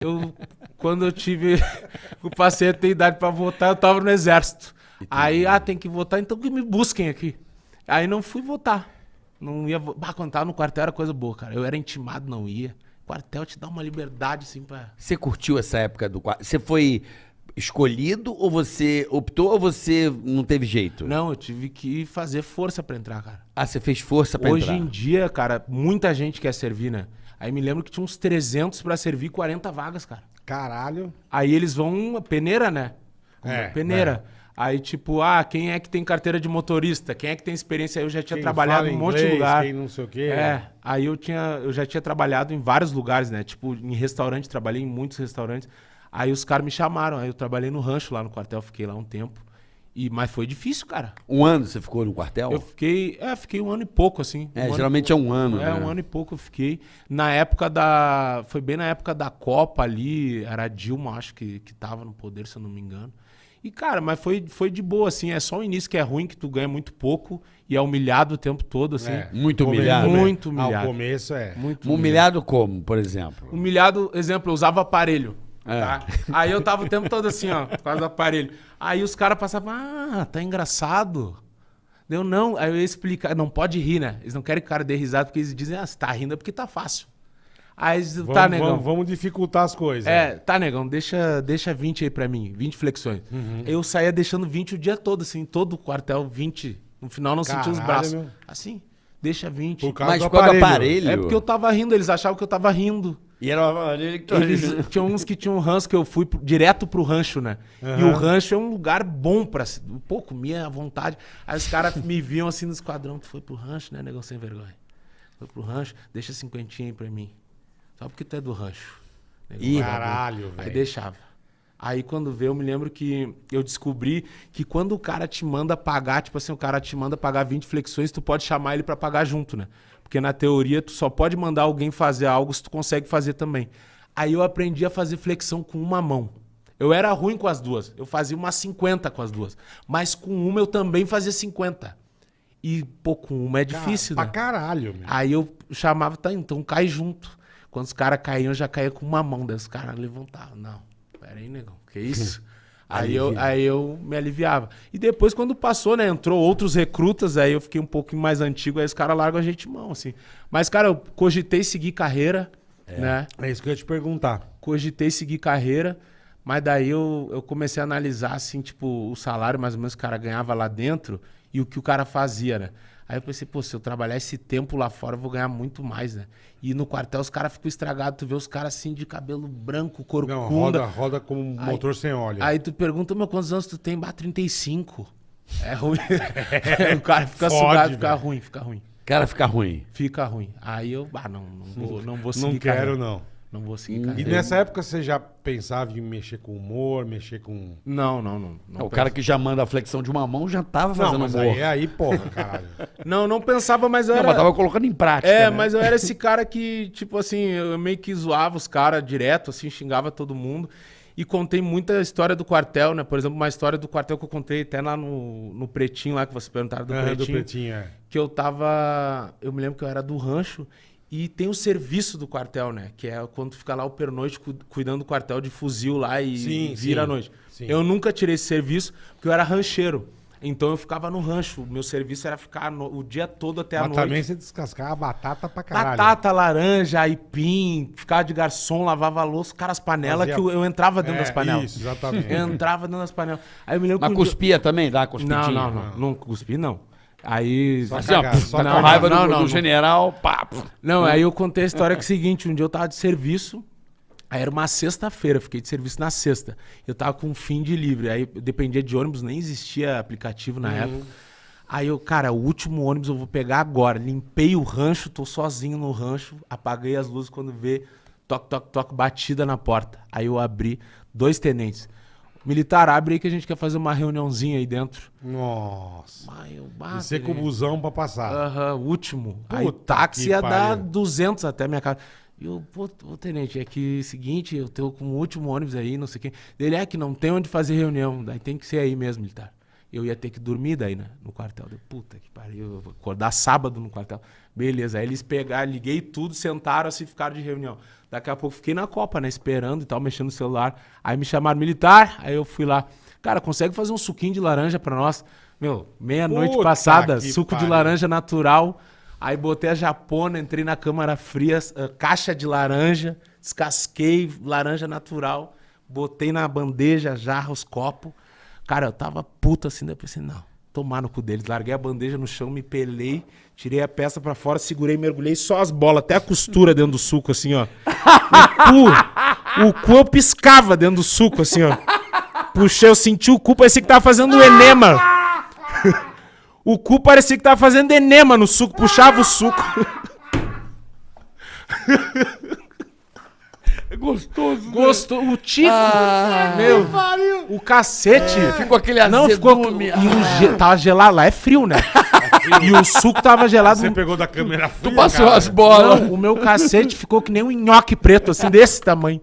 Eu, quando eu tive. Eu passei a ter idade pra votar, eu tava no exército. Aí, ah, tem que votar, então que me busquem aqui. Aí não fui votar. Não ia. vo- Bah, quando tava no quartel era coisa boa, cara. Eu era intimado, não ia. Quartel te dá uma liberdade, assim, pra. Você curtiu essa época do quartel? Você foi escolhido ou você optou ou você não teve jeito? Não, eu tive que fazer força pra entrar, cara. Ah, você fez força pra Hoje entrar. em dia, cara, muita gente quer servir, né? Aí me lembro que tinha uns 300 pra servir 40 vagas, cara. Caralho. Aí eles vão, peneira, né? É, peneira. Aí, tipo, ah, quem é que tem carteira de motorista? Quem é que tem experiência? Eu já tinha Quem trabalhado em um monte de lugar. Quem não sei o quê. É, aí eu tinha, eu já tinha trabalhado em vários lugares, né? Tipo, em restaurante, trabalhei em muitos restaurantes. Aí os caras me chamaram, aí eu trabalhei no rancho lá no quartel, fiquei lá um tempo. E, mas foi difícil, cara. Um ano você ficou no quartel? Eu fiquei, é, fiquei um ano e pouco, assim. É, Um geralmente é um ano, é, né? um ano e pouco eu fiquei. Na época da. Foi bem na época da Copa ali. Era a Dilma, acho que, que tava no poder, se eu não me engano. E, cara, mas foi, foi de boa, assim. É só o início que é ruim, que tu ganha muito pouco e é humilhado o tempo todo, assim. É. Muito humilhado. come- Muito Ah, humilhado. o começo é. Muito Humilhado como, por exemplo? Humilhado, exemplo, eu usava aparelho. É. tá? Aí eu tava o tempo todo assim, ó, por causa do aparelho. Aí os caras passavam, ah, tá engraçado. Deu não, aí eu ia explicar, não pode rir, né? Eles não querem que o cara dê risada, porque eles dizem, ah, você tá rindo é porque tá fácil. Aí eles, Vamos, tá, negão. vamos, vamos dificultar as coisas. É, tá, negão, deixa, deixa 20 aí pra mim, 20 flexões. Uhum. Eu saía deixando 20 o dia todo, assim, todo o quartel, 20. No final não sentia os braços. meu. Assim, deixa 20. Por causa Mas do aparelho. aparelho? É porque eu tava rindo, eles achavam que eu tava rindo. E era uma Eles, tinha uns que tinham um rancho que eu fui pro- direto pro rancho, né? E Aham. o rancho é um lugar bom pra. se- Pô, comia à vontade. Aí os caras me viam assim no esquadrão. Tu foi pro rancho, né, negão sem vergonha? Foi pro rancho, deixa cinquentinha aí pra mim. Só porque tu é do rancho. Ih, caralho, Aí velho. deixava. Aí quando veio, eu me lembro que eu descobri que quando o cara te manda pagar, tipo assim, o cara te manda pagar 20 flexões, tu pode chamar ele pra pagar junto, né? Porque na teoria tu só pode mandar alguém fazer algo se tu consegue fazer também. Aí eu aprendi a fazer flexão com uma mão. Eu era ruim com as duas. Eu fazia umas 50 com as duas. Mas com uma eu também fazia 50. E, pô, com uma é difícil, Pra né? caralho, meu. Aí eu chamava, tá, então cai junto. Quando os caras caíam, eu já caía com uma mão. Daí os caras levantavam. Não, pera aí, negão, que isso? aí, eu, aí eu me aliviava. E depois, quando passou, né, entrou outros recrutas, aí eu fiquei um pouquinho mais antigo, aí os caras largam a gente mão, assim. Mas, cara, eu cogitei seguir carreira, né? É isso que eu ia te perguntar. Cogitei seguir carreira, mas daí eu, eu comecei a analisar, assim, tipo, o salário mais ou menos que o cara ganhava lá dentro e o que o cara fazia, né? Aí eu pensei, pô, se eu trabalhar esse tempo lá fora, eu vou ganhar muito mais, né? E no quartel os caras ficam estragados, tu vê os caras assim de cabelo branco, corcunda. Não, roda, roda como um Aí- motor sem óleo. Aí tu pergunta, meu, quantos anos tu tem? Bah, 35. É ruim. o cara fica Fode, sugado, fica ruim, fica ruim. Cara, fica ruim. Fica ruim. Aí eu, ah, não, não vou, não vou seguir não quero, carreira. não. Não vou seguir E carreira. nessa época você já pensava em mexer com humor, mexer com. Não, não, não. não É, o cara que já manda a flexão de uma mão já tava Não, fazendo mas humor. aí é aí, porra, caralho. Não, não pensava, mas eu Não, era... mas tava colocando em prática. É, né? mas eu era esse cara que, tipo assim, eu meio que zoava os caras direto, assim, xingava todo mundo. E contei muita história do quartel, né? Por exemplo, uma história do quartel que eu contei até lá no, no Pretinho, lá que vocês perguntaram do, do pretinho, pretinho, é. Que eu tava. Eu me lembro que eu era do rancho. E tem o serviço do quartel, né? Que é quando fica lá o pernoite cu- cuidando do quartel de fuzil lá e Sim, vira sim, à noite. sim. Eu nunca tirei esse serviço, porque eu era rancheiro. Então eu ficava no rancho. O meu serviço era ficar no- o dia todo até a Mas noite. também você descascava batata pra caralho. Batata, laranja, aipim, ficava de garçom, lavava a louça, cara, as panelas, Fazia- que eu, eu entrava dentro É, das panelas. Isso, exatamente. Eu entrava dentro das panelas. Aí eu me lembro Mas que um dia- cuspia também, dá cuspidinha. Não, não, não. Não cuspi, não. Aí. Só Assim, ó, Cagar, só tá com cagar. raiva do, Não, do não, não. general, pá. Não, aí eu contei a história que é o seguinte: um dia eu tava de serviço, aí era uma sexta-feira, fiquei de serviço na sexta. Eu tava com um fim de livre, aí eu dependia de ônibus, nem existia aplicativo na época. Aí eu, cara, o último ônibus eu vou pegar agora. Limpei o rancho, tô sozinho no rancho, apaguei as luzes quando vê, toque, toque, toque, batida na porta. Aí eu abri, dois tenentes. Militar, abre aí que a gente quer fazer uma reuniãozinha aí dentro. Nossa. Eu, E você com o busão pra passar. Aham, último. Aí o Puta táxi que ia dar pariu. 200 até minha casa. E eu, pô, ô, tenente, é que seguinte, eu tô com o último ônibus aí, não sei o quê. Ele é que não tem onde fazer reunião, daí tem que ser aí mesmo, militar. Eu ia ter que dormir daí, né? No quartel. Deu, puta que pariu, eu vou acordar sábado no quartel. Beleza, aí eles pegaram, liguei tudo, sentaram assim, ficaram de reunião. Daqui a pouco fiquei na Copa, né? Esperando e tal, mexendo no celular. Aí me chamaram militar, aí eu fui lá. Cara, consegue fazer um suquinho de laranja pra nós? Meu, meia-noite passada, suco de pariu. laranja natural. Aí botei a japona, entrei na câmara fria, ah, caixa de laranja, descasquei laranja natural, botei na bandeja, jarra, os copos. Cara, eu tava puto assim, daí eu pensei, não, tomar no cu deles. Larguei a bandeja no chão, me pelei, tirei a peça pra fora, segurei, mergulhei só as bolas, até a costura dentro do suco, assim, ó. O cu, o cu eu piscava dentro do suco, assim, ó. Puxei, eu senti o cu, parecia que tava fazendo enema. O cu parecia que tava fazendo enema no suco, puxava o suco. É gostoso. Gostou, o tico, Ah. meu, o cacete. Ficou aquele Não, ficou. azedume. E o ge- tava gelado, lá é frio, né? e o suco tava gelado. Você pegou da câmera fria, Tu passou cara. as bolas. Não, o meu cacete ficou que nem um nhoque preto, assim, desse tamanho.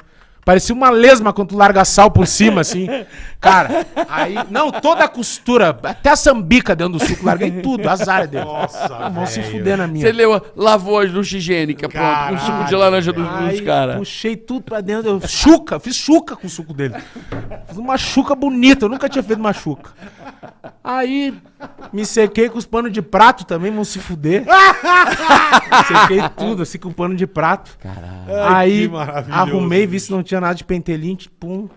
Parecia uma lesma quando tu larga sal por cima, assim. Cara, aí. Não, toda a costura, até a sambica dentro do suco, larguei tudo, azar dele. Nossa, Ah, vão se velho. fuder na minha. Você leu, lavou as ducha higiênica, pronto, com o suco de laranja dos, dos Aí caras. puxei tudo pra dentro. Eu, chuca, fiz chuca com o suco dele. Fiz uma chuca bonita, eu nunca tinha feito uma chuca. Aí me sequei com os panos de prato também, vão se fuder. sequei tudo assim com pano de prato. Ai, Aí arrumei, vi se não tinha nada de pentelinte, pum.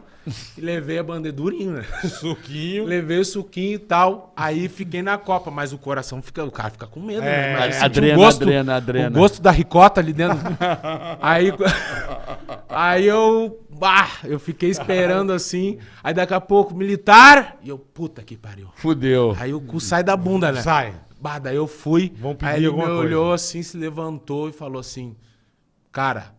E levei a bandedurinha, né? Suquinho. Levei o suquinho e tal. Aí fiquei na Copa, mas o coração fica. O cara fica com medo, É, né? Sentir adrena, gosto, adrena, adrena. O gosto da ricota ali dentro. aí, aí eu. Bah, eu fiquei esperando assim. Aí daqui a pouco, militar. E eu, puta que pariu. Fudeu. Aí o cu sai da bunda, né? Sai. Bah, daí eu fui. Vão pedir aí ele me coisa. olhou assim, se levantou e falou assim: Cara,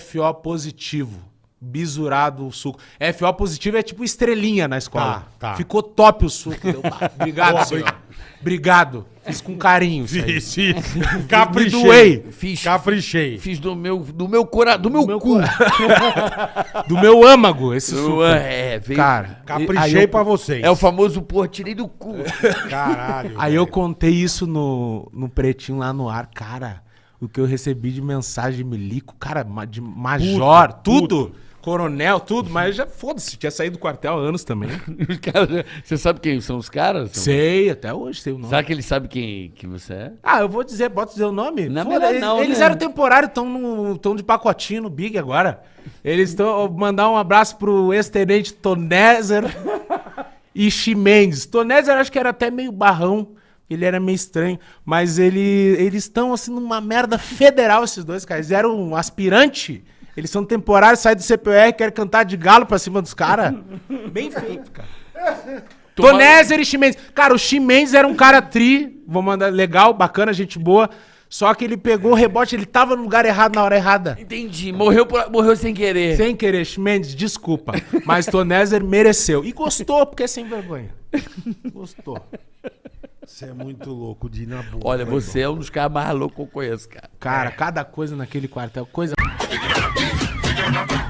FO positivo. Bisurado o suco. FO positivo é tipo estrelinha na escola. Tá, tá. Ficou top o suco. Deu, bah, obrigado, senhor. Obrigado. Fiz com carinho. Fiz, fiz. Caprichei. Me doei. Fiz, Caprichei. fiz do meu, do meu cora, do meu meu cu. Do meu âmago, esse suco. É, veio, Cara, Caprichei eu, pra vocês. é o famoso, porra, tirei do cu. Caralho. Aí eu velho. contei isso no, no pretinho lá no ar. Cara, o que eu recebi de mensagem de milico, cara, de major, Puta, tudo. Coronel, tudo, mas já foda-se, tinha saído do quartel há anos também. Os caras- Você sabe quem são os caras? sei, até hoje sei o nome. Será que ele sabe quem que você é? Ah, eu vou dizer, bota dizer o nome? Não, Foda, melhor eles, não, eles né? eram temporários, estão tão de pacotinho no Big agora. Eles estão. Mandar um abraço pro ex-tenente Tonézer e Chimendes. Tonézer acho que era até meio barrão. Ele era meio estranho. Mas ele, eles estão assim numa merda federal, esses dois caras. Eles eram um aspirante. Eles são temporários, saem do CPR, querem cantar de galo pra cima dos caras. Bem feito, cara. Tonézer e Chimendes. Cara, o Chimendes era um cara tri, vou mandar legal, bacana, gente boa. Só que ele pegou o rebote, ele tava no lugar errado na hora errada. Entendi. Morreu, por- morreu sem querer. Sem querer, Chimendes, desculpa. Mas Tonézer mereceu. E gostou, porque é sem vergonha. Gostou. Você é muito louco de ir na boa. Olha, você é um dos caras mais loucos que eu conheço, cara. Cara, cada coisa naquele quartel, coisa. Figure out.